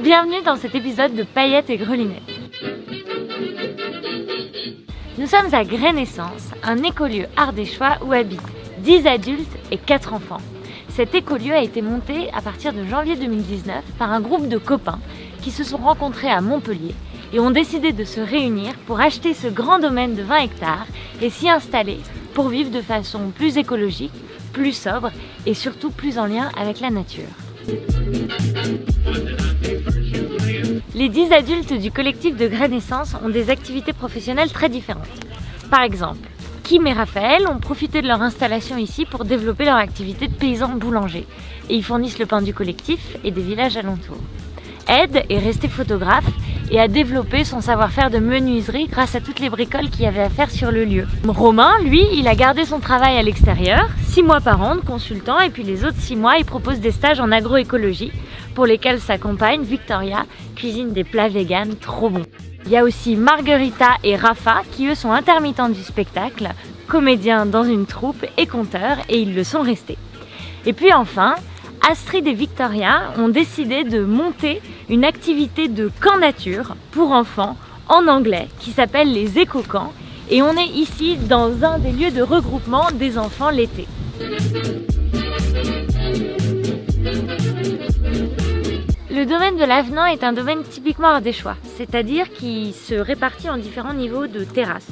Bienvenue dans cet épisode de Paillettes et Grelinettes. Nous sommes à Grainescence, un écolieu ardéchois où habitent 10 adultes et 4 enfants. Cet écolieu a été monté à partir de janvier 2019 par un groupe de copains qui se sont rencontrés à Montpellier et ont décidé de se réunir pour acheter ce grand domaine de 20 hectares et s'y installer pour vivre de façon plus écologique, plus sobre et surtout plus en lien avec la nature. Les 10 adultes du collectif de Grainescence ont des activités professionnelles très différentes. Par exemple, Kim et Raphaël ont profité de leur installation ici pour développer leur activité de paysans boulangers et ils fournissent le pain du collectif et des villages alentours. Ed est resté photographe et a développé son savoir-faire de menuiserie grâce à toutes les bricoles qu'il y avait à faire sur le lieu. Romain, lui, il a gardé son travail à l'extérieur, 6 mois par an de consultant et puis les autres 6 mois, il propose des stages en agroécologie pour lesquels sa compagne, Victoria, cuisine des plats véganes trop bons. Il y a aussi Margarita et Rafa qui eux sont intermittents du spectacle, comédiens dans une troupe et conteurs et ils le sont restés. Et puis enfin, Astrid et Victoria ont décidé de monter une activité de camp nature pour enfants en anglais qui s'appelle les éco-camps et on est ici dans un des lieux de regroupement des enfants l'été. Le domaine de l'avenant est un domaine typiquement ardéchois, c'est-à-dire qui se répartit en différents niveaux de terrasses.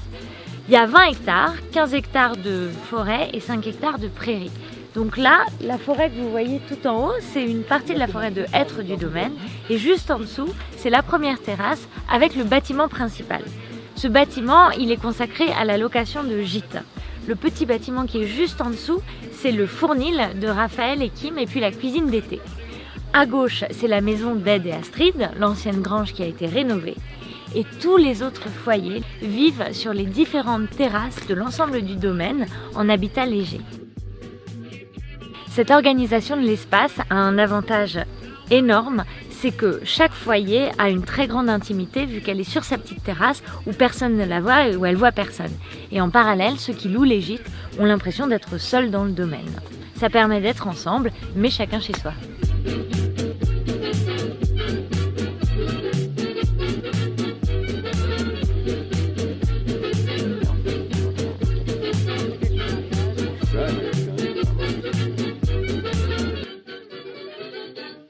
Il y a 20 hectares, 15 hectares de forêt et 5 hectares de prairies. Donc là, la forêt que vous voyez tout en haut, c'est une partie de la forêt de hêtre du domaine. Et juste en dessous, c'est la première terrasse avec le bâtiment principal. Ce bâtiment, il est consacré à la location de gîtes. Le petit bâtiment qui est juste en dessous, c'est le fournil de Raphaël et Kim et puis la cuisine d'été. À gauche, c'est la maison d'Ed et Astrid, l'ancienne grange qui a été rénovée. Et tous les autres foyers vivent sur les différentes terrasses de l'ensemble du domaine en habitat léger. Cette organisation de l'espace a un avantage énorme, c'est que chaque foyer a une très grande intimité vu qu'elle est sur sa petite terrasse où personne ne la voit et où elle voit personne. Et en parallèle, ceux qui louent les ont l'impression d'être seuls dans le domaine. Ça permet d'être ensemble, mais chacun chez soi.